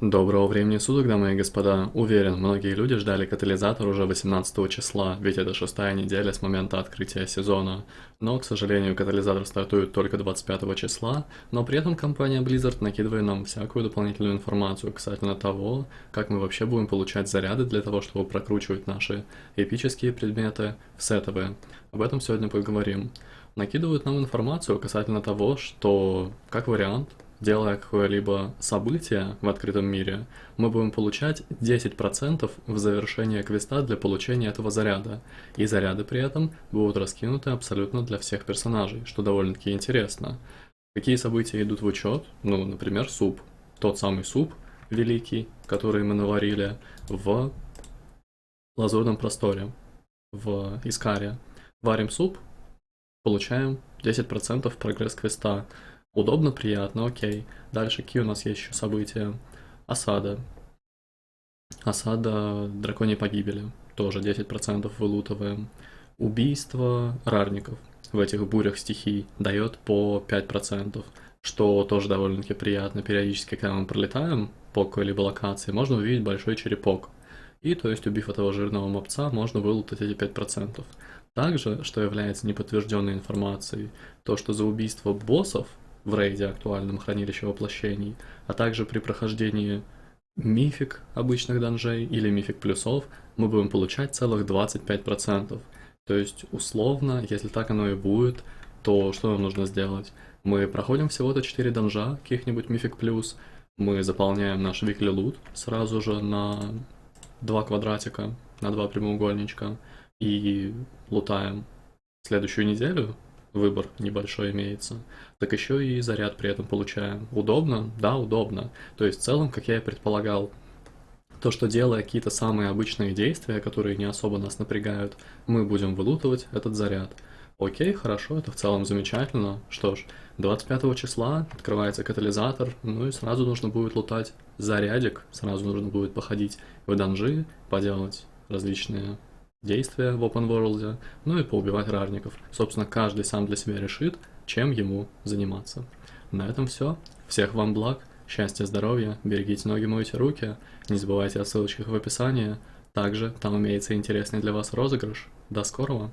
Доброго времени суток, дамы и господа. Уверен, многие люди ждали катализатор уже 18 числа, ведь это шестая неделя с момента открытия сезона. Но, к сожалению, катализатор стартует только 25 числа, но при этом компания Blizzard накидывает нам всякую дополнительную информацию касательно того, как мы вообще будем получать заряды для того, чтобы прокручивать наши эпические предметы в сетовые. Об этом сегодня поговорим. Накидывают нам информацию касательно того, что, как вариант, делая какое-либо событие в открытом мире, мы будем получать 10% в завершение квеста для получения этого заряда. И заряды при этом будут раскинуты абсолютно для всех персонажей, что довольно-таки интересно. Какие события идут в учет? Ну, например, суп. Тот самый суп великий, который мы наварили в лазурном просторе, в Искаре. Варим суп, получаем 10% прогресс квеста. Удобно, приятно, окей. Дальше какие у нас есть еще события? Осада. Осада драконьей погибели. Тоже 10% вылутываем. Убийство рарников в этих бурях стихий дает по 5%, что тоже довольно-таки приятно. Периодически, когда мы пролетаем по какой-либо локации, можно увидеть большой черепок. И то есть, убив этого жирного мопца, можно вылутать эти 5%. Также, что является неподтвержденной информацией, то, что за убийство боссов в рейде актуальном хранилище воплощений, а также при прохождении мифик обычных данжей или мифик плюсов мы будем получать целых 25%. То есть, условно, если так оно и будет, то что нам нужно сделать? Мы проходим всего-то 4 данжа, каких-нибудь мифик плюс, мы заполняем наш викли лут сразу же на 2 квадратика, на 2 прямоугольничка, и лутаем следующую неделю, выбор небольшой имеется, так еще и заряд при этом получаем. Удобно? Да, удобно. То есть в целом, как я и предполагал, то, что делая какие-то самые обычные действия, которые не особо нас напрягают, мы будем вылутывать этот заряд. Окей, хорошо, это в целом замечательно. Что ж, 25 числа открывается катализатор, ну и сразу нужно будет лутать зарядик, сразу нужно будет походить в данжи, поделать различные действия в open world, ну и поубивать рарников. Собственно, каждый сам для себя решит, чем ему заниматься. На этом все. Всех вам благ, счастья, здоровья, берегите ноги, мойте руки, не забывайте о ссылочках в описании. Также там имеется интересный для вас розыгрыш. До скорого!